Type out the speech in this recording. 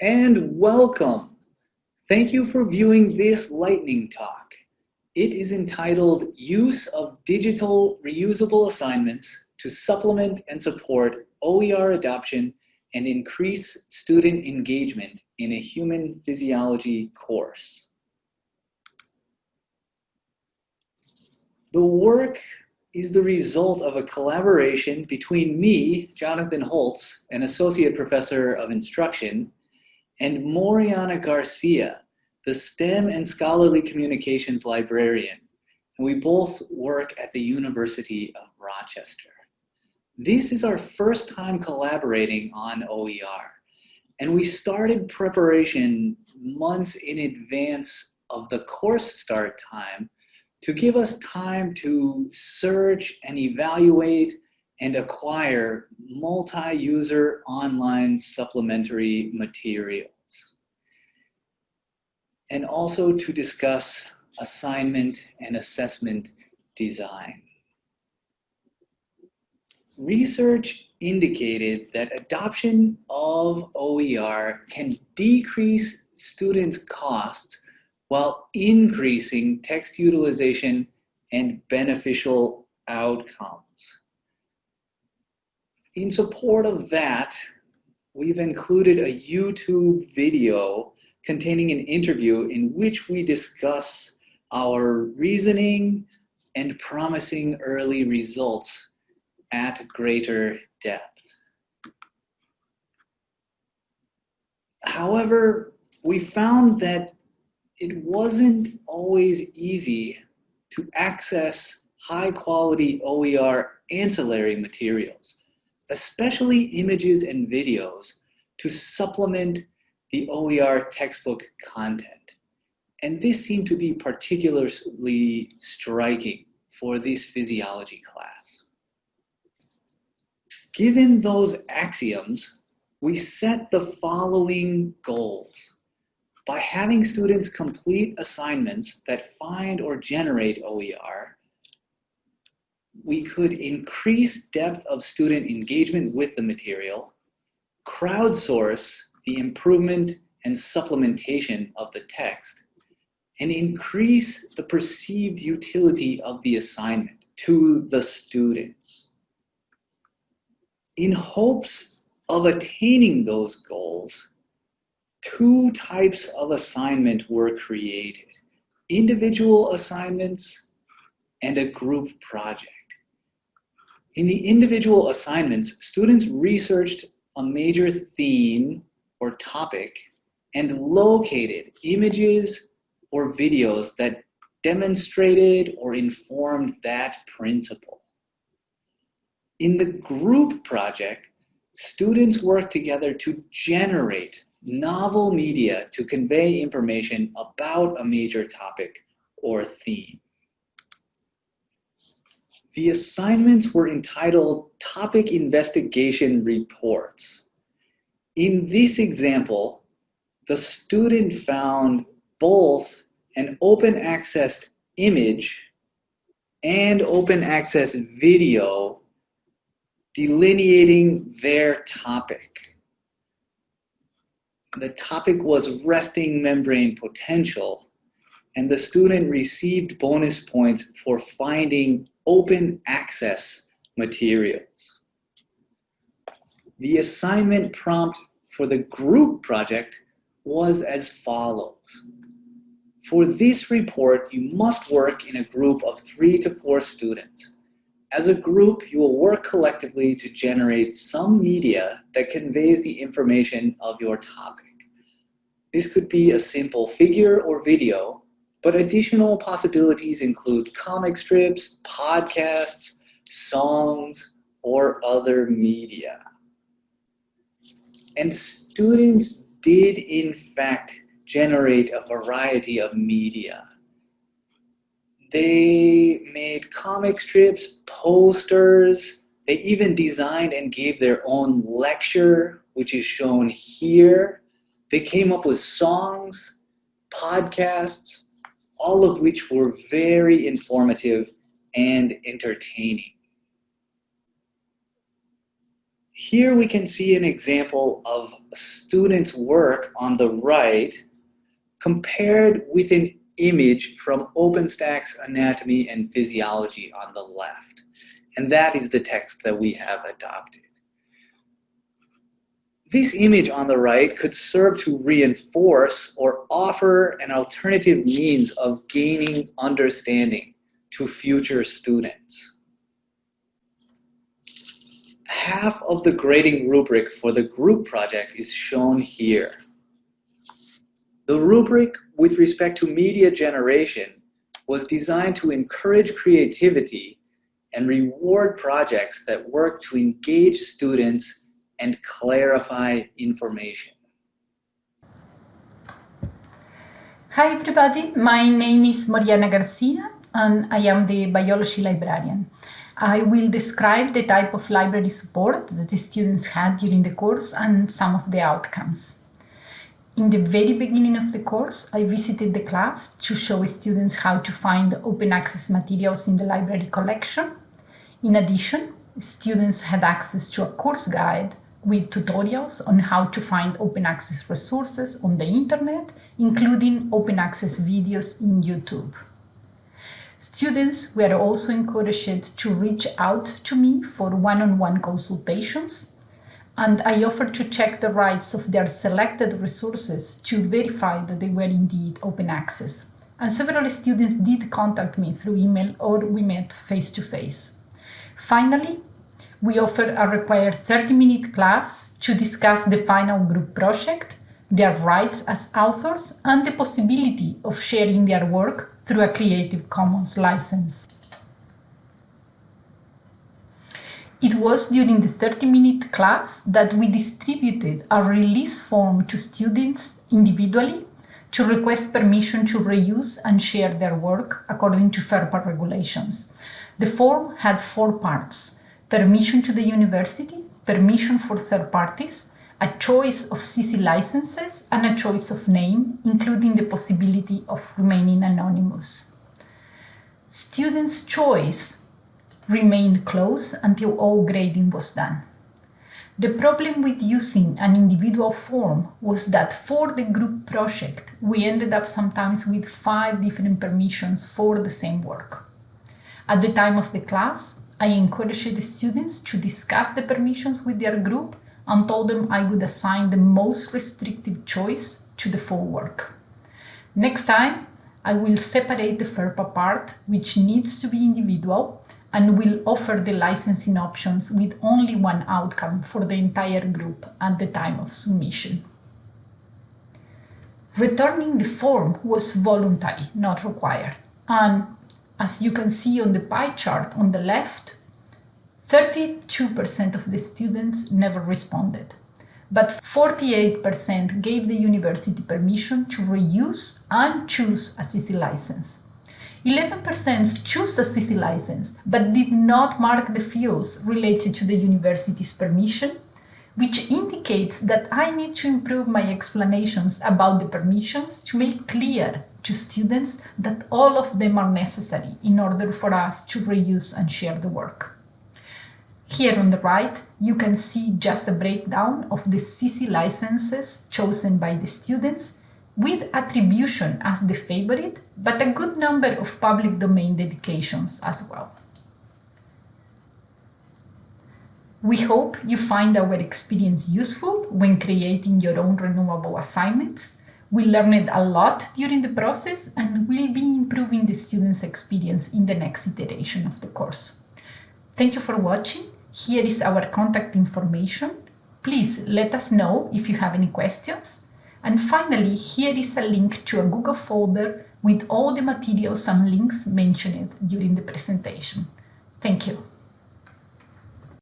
and welcome. Thank you for viewing this lightning talk. It is entitled Use of Digital Reusable Assignments to Supplement and Support OER Adoption and Increase Student Engagement in a Human Physiology course. The work is the result of a collaboration between me, Jonathan Holtz, an Associate Professor of Instruction, and Moriana Garcia, the STEM and Scholarly Communications Librarian. And we both work at the University of Rochester. This is our first time collaborating on OER. And we started preparation months in advance of the course start time to give us time to search and evaluate and acquire multi-user online supplementary materials. And also to discuss assignment and assessment design. Research indicated that adoption of OER can decrease students' costs while increasing text utilization and beneficial outcomes. In support of that, we've included a YouTube video containing an interview in which we discuss our reasoning and promising early results at greater depth. However, we found that it wasn't always easy to access high quality OER ancillary materials, especially images and videos to supplement the OER textbook content. And this seemed to be particularly striking for this physiology class. Given those axioms, we set the following goals by having students complete assignments that find or generate OER, we could increase depth of student engagement with the material, crowdsource the improvement and supplementation of the text, and increase the perceived utility of the assignment to the students. In hopes of attaining those goals, two types of assignment were created, individual assignments and a group project. In the individual assignments, students researched a major theme or topic and located images or videos that demonstrated or informed that principle. In the group project, students worked together to generate novel media to convey information about a major topic or theme. The assignments were entitled Topic Investigation Reports. In this example, the student found both an open access image and open access video delineating their topic the topic was resting membrane potential, and the student received bonus points for finding open access materials. The assignment prompt for the group project was as follows. For this report, you must work in a group of three to four students. As a group, you will work collectively to generate some media that conveys the information of your topic. This could be a simple figure or video, but additional possibilities include comic strips, podcasts, songs, or other media. And students did in fact generate a variety of media. They made comic strips, posters, they even designed and gave their own lecture, which is shown here. They came up with songs, podcasts, all of which were very informative and entertaining. here we can see an example of students' work on the right compared with an image from OpenStax Anatomy and Physiology on the left. And that is the text that we have adopted. This image on the right could serve to reinforce or offer an alternative means of gaining understanding to future students. Half of the grading rubric for the group project is shown here. The rubric with respect to media generation was designed to encourage creativity and reward projects that work to engage students and clarify information. Hi everybody, my name is Moriana Garcia and I am the biology librarian. I will describe the type of library support that the students had during the course and some of the outcomes. In the very beginning of the course, I visited the class to show students how to find open access materials in the library collection. In addition, students had access to a course guide with tutorials on how to find open access resources on the internet, including open access videos in YouTube. Students were also encouraged to reach out to me for one-on-one -on -one consultations and I offered to check the rights of their selected resources to verify that they were indeed open access. And several students did contact me through email or we met face to face. Finally, we offered a required 30-minute class to discuss the final group project, their rights as authors, and the possibility of sharing their work through a Creative Commons license. It was during the 30-minute class that we distributed a release form to students individually to request permission to reuse and share their work according to FERPA regulations. The form had four parts, permission to the university, permission for third parties, a choice of CC licenses, and a choice of name, including the possibility of remaining anonymous. Students' choice remained closed until all grading was done. The problem with using an individual form was that for the group project, we ended up sometimes with five different permissions for the same work. At the time of the class, I encouraged the students to discuss the permissions with their group and told them I would assign the most restrictive choice to the full work. Next time, I will separate the FERPA part, which needs to be individual, and will offer the licensing options with only one outcome for the entire group at the time of submission. Returning the form was voluntary, not required. And as you can see on the pie chart on the left, 32% of the students never responded, but 48% gave the university permission to reuse and choose a CC license. 11% choose a CC license, but did not mark the fields related to the university's permission, which indicates that I need to improve my explanations about the permissions to make clear to students that all of them are necessary in order for us to reuse and share the work. Here on the right, you can see just a breakdown of the CC licenses chosen by the students with attribution as the favorite, but a good number of public domain dedications as well. We hope you find our experience useful when creating your own renewable assignments. We learned a lot during the process and will be improving the students' experience in the next iteration of the course. Thank you for watching. Here is our contact information. Please let us know if you have any questions and finally, here is a link to a Google folder with all the materials and links mentioned during the presentation. Thank you.